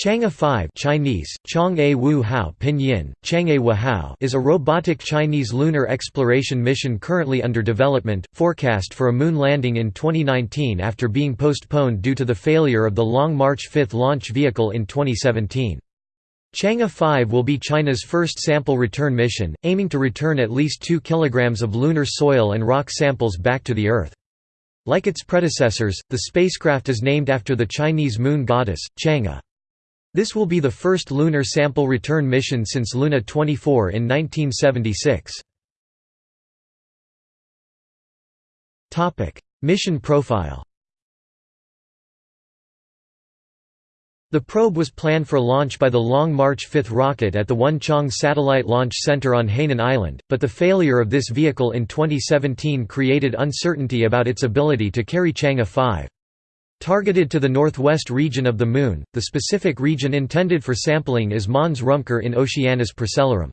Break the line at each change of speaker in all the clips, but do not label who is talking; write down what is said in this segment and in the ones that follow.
Chang'e 5 Chinese, Chang'e Wu Hao Pinyin, Chang'e Wu Hao is a robotic Chinese lunar exploration mission currently under development, forecast for a moon landing in 2019 after being postponed due to the failure of the Long March 5 launch vehicle in 2017. Chang'e 5 will be China's first sample return mission, aiming to return at least 2 kg of lunar soil and rock samples back to the Earth. Like its predecessors, the spacecraft is named after the Chinese moon goddess, Chang'e. This will be the first lunar sample return mission since Luna 24 in 1976. Mission profile The probe was planned for launch by the Long March 5 rocket at the Wenchang Satellite Launch Center on Hainan Island, but the failure of this vehicle in 2017 created uncertainty about its ability to carry Chang'e 5. Targeted to the northwest region of the Moon, the specific region intended for sampling is Mons Rumker in Oceanus Procellarum.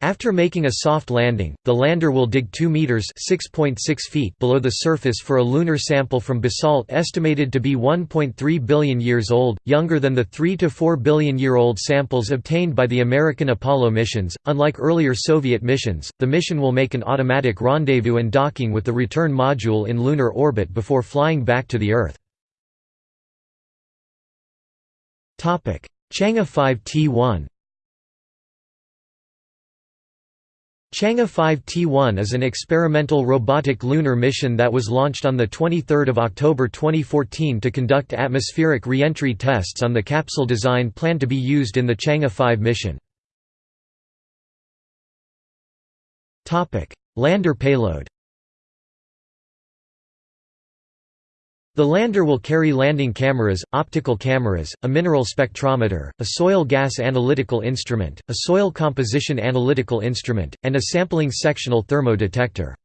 After making a soft landing, the lander will dig 2 meters (6.6 feet) below the surface for a lunar sample from basalt estimated to be 1.3 billion years old, younger than the 3 to 4 billion year old samples obtained by the American Apollo missions. Unlike earlier Soviet missions, the mission will make an automatic rendezvous and docking with the return module in lunar orbit before flying back to the Earth. Chang'e 5 T1 Chang'e 5 T1 is an experimental robotic lunar mission that was launched on 23 October 2014 to conduct atmospheric re-entry tests on the capsule design planned to be used in the Chang'e 5 mission. Lander payload The lander will carry landing cameras, optical cameras, a mineral spectrometer, a soil gas analytical instrument, a soil composition analytical instrument, and a sampling sectional thermo-detector.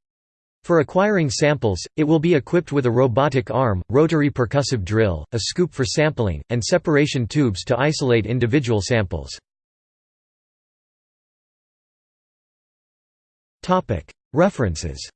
For acquiring samples, it will be equipped with a robotic arm, rotary percussive drill, a scoop for sampling, and separation tubes to isolate individual samples. References